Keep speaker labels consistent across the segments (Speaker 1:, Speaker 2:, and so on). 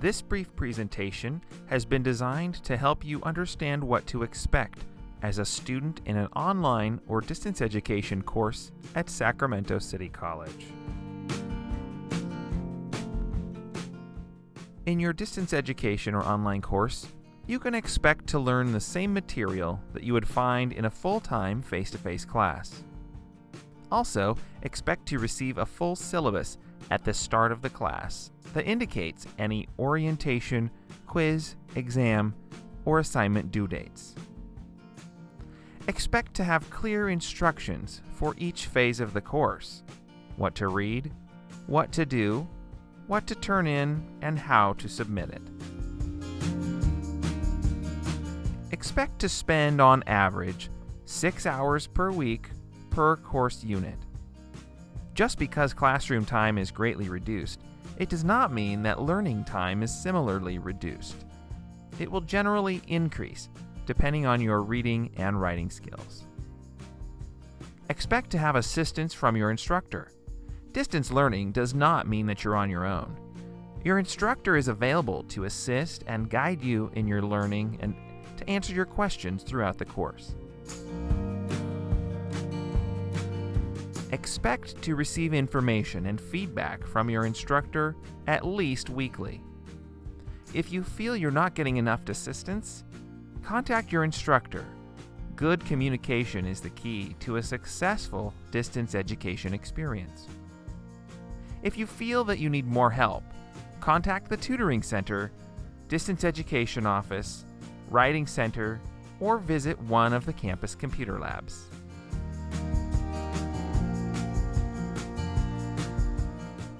Speaker 1: This brief presentation has been designed to help you understand what to expect as a student in an online or distance education course at Sacramento City College. In your distance education or online course, you can expect to learn the same material that you would find in a full-time face-to-face class. Also, expect to receive a full syllabus at the start of the class that indicates any orientation, quiz, exam, or assignment due dates. Expect to have clear instructions for each phase of the course what to read, what to do, what to turn in, and how to submit it. Expect to spend on average 6 hours per week per course unit. Just because classroom time is greatly reduced, it does not mean that learning time is similarly reduced. It will generally increase depending on your reading and writing skills. Expect to have assistance from your instructor. Distance learning does not mean that you're on your own. Your instructor is available to assist and guide you in your learning and to answer your questions throughout the course. Expect to receive information and feedback from your instructor at least weekly. If you feel you're not getting enough assistance, contact your instructor. Good communication is the key to a successful distance education experience. If you feel that you need more help, contact the Tutoring Center, Distance Education Office, Writing Center, or visit one of the campus computer labs.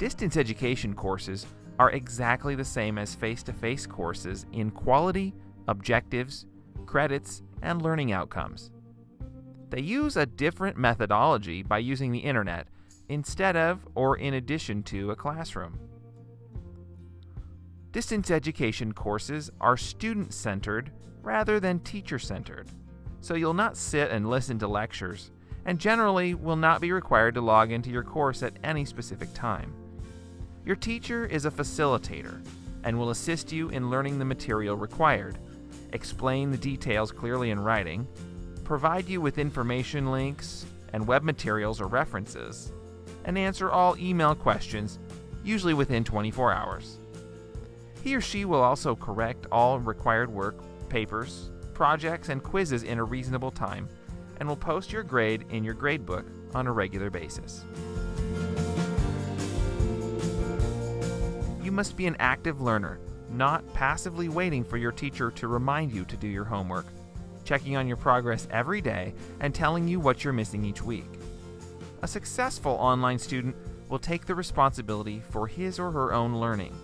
Speaker 1: Distance education courses are exactly the same as face-to-face courses in quality, objectives, credits, and learning outcomes. They use a different methodology by using the internet instead of or in addition to a classroom. Distance education courses are student-centered rather than teacher-centered, so you'll not sit and listen to lectures, and generally will not be required to log into your course at any specific time. Your teacher is a facilitator and will assist you in learning the material required, explain the details clearly in writing, provide you with information links and web materials or references, and answer all email questions, usually within 24 hours. He or she will also correct all required work, papers, projects, and quizzes in a reasonable time, and will post your grade in your gradebook on a regular basis. Must be an active learner, not passively waiting for your teacher to remind you to do your homework, checking on your progress every day, and telling you what you're missing each week. A successful online student will take the responsibility for his or her own learning,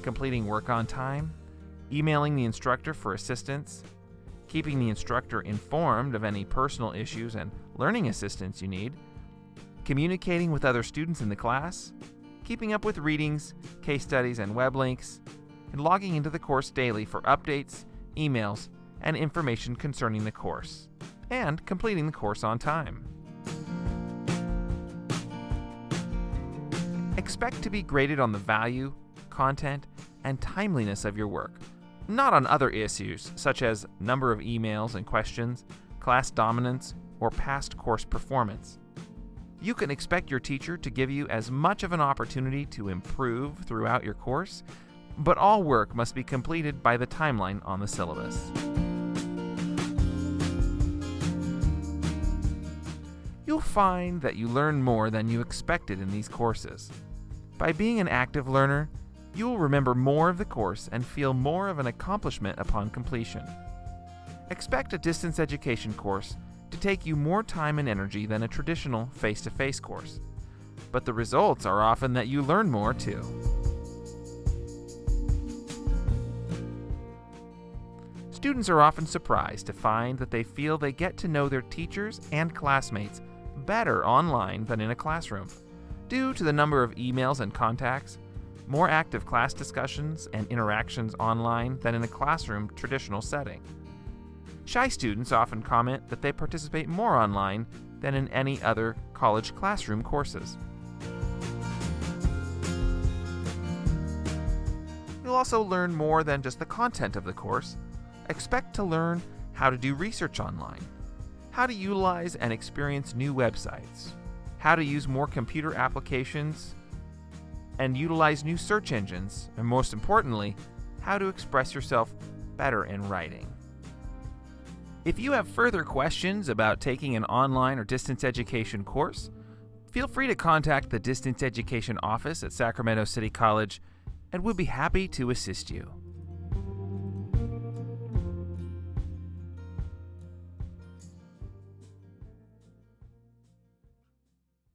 Speaker 1: completing work on time, emailing the instructor for assistance, keeping the instructor informed of any personal issues and learning assistance you need, communicating with other students in the class, keeping up with readings, case studies, and web links, and logging into the course daily for updates, emails, and information concerning the course, and completing the course on time. Expect to be graded on the value, content, and timeliness of your work, not on other issues such as number of emails and questions, class dominance, or past course performance. You can expect your teacher to give you as much of an opportunity to improve throughout your course, but all work must be completed by the timeline on the syllabus. You'll find that you learn more than you expected in these courses. By being an active learner, you will remember more of the course and feel more of an accomplishment upon completion. Expect a distance education course to take you more time and energy than a traditional face-to-face course. But the results are often that you learn more too. Students are often surprised to find that they feel they get to know their teachers and classmates better online than in a classroom, due to the number of emails and contacts, more active class discussions and interactions online than in a classroom traditional setting. Shy students often comment that they participate more online than in any other college classroom courses. You'll also learn more than just the content of the course. Expect to learn how to do research online, how to utilize and experience new websites, how to use more computer applications and utilize new search engines, and most importantly, how to express yourself better in writing. If you have further questions about taking an online or distance education course, feel free to contact the Distance Education Office at Sacramento City College and we'll be happy to assist you.